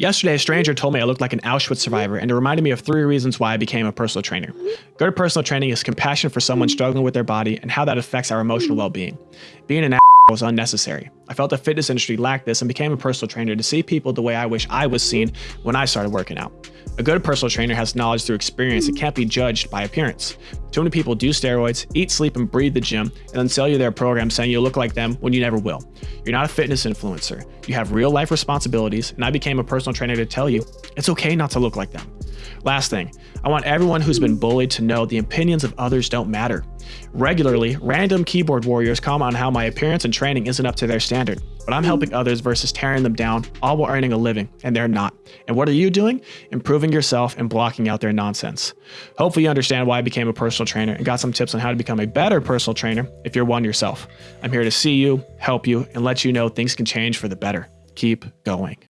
Yesterday, a stranger told me I looked like an Auschwitz survivor, and it reminded me of three reasons why I became a personal trainer. Good personal training is compassion for someone struggling with their body and how that affects our emotional well being. An was unnecessary. I felt the fitness industry lacked this and became a personal trainer to see people the way I wish I was seen when I started working out. A good personal trainer has knowledge through experience and can't be judged by appearance. Too many people do steroids, eat, sleep, and breathe the gym, and then sell you their program saying you'll look like them when you never will. You're not a fitness influencer. You have real life responsibilities, and I became a personal trainer to tell you it's okay not to look like them. Last thing, I want everyone who's been bullied to know the opinions of others don't matter. Regularly, random keyboard warriors comment on how my appearance and training isn't up to their standard, but I'm helping others versus tearing them down, all while earning a living, and they're not. And what are you doing? Improving yourself and blocking out their nonsense. Hopefully you understand why I became a personal trainer and got some tips on how to become a better personal trainer if you're one yourself. I'm here to see you, help you, and let you know things can change for the better. Keep going.